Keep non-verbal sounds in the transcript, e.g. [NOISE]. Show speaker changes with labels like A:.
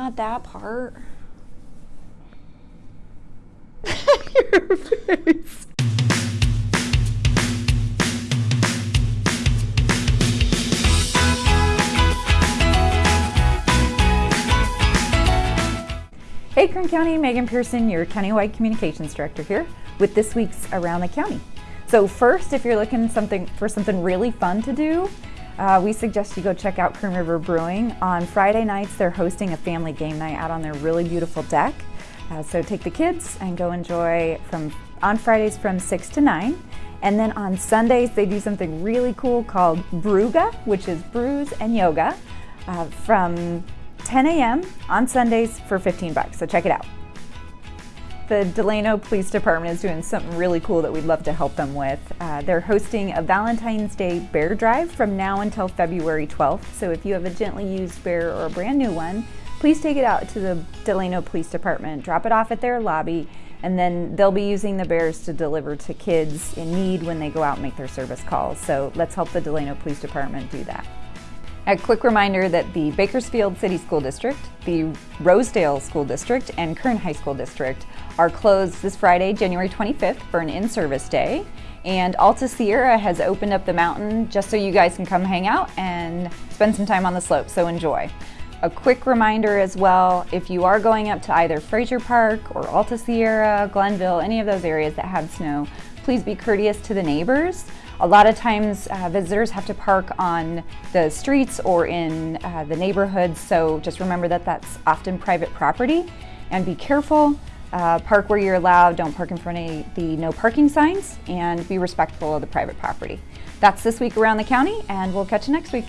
A: Not that part.
B: Your [LAUGHS] face. Hey Kern County, Megan Pearson, your Countywide Communications Director here with this week's Around the County. So first, if you're looking something for something really fun to do, uh, we suggest you go check out Kern River Brewing. On Friday nights, they're hosting a family game night out on their really beautiful deck. Uh, so take the kids and go enjoy from on Fridays from 6 to 9. And then on Sundays, they do something really cool called Brewga, which is brews and yoga, uh, from 10 a.m. on Sundays for 15 bucks. So check it out. The Delano Police Department is doing something really cool that we'd love to help them with. Uh, they're hosting a Valentine's Day bear drive from now until February 12th. So if you have a gently used bear or a brand new one, please take it out to the Delano Police Department, drop it off at their lobby, and then they'll be using the bears to deliver to kids in need when they go out and make their service calls. So let's help the Delano Police Department do that. A quick reminder that the Bakersfield City School District, the Rosedale School District, and Kern High School District are closed this Friday, January 25th for an in-service day. And Alta Sierra has opened up the mountain just so you guys can come hang out and spend some time on the slope, so enjoy. A quick reminder as well, if you are going up to either Frazier Park or Alta Sierra, Glennville, any of those areas that have snow, please be courteous to the neighbors. A lot of times uh, visitors have to park on the streets or in uh, the neighborhoods, so just remember that that's often private property and be careful. Uh, park where you're allowed, don't park in front of the no parking signs, and be respectful of the private property. That's this week around the county, and we'll catch you next week.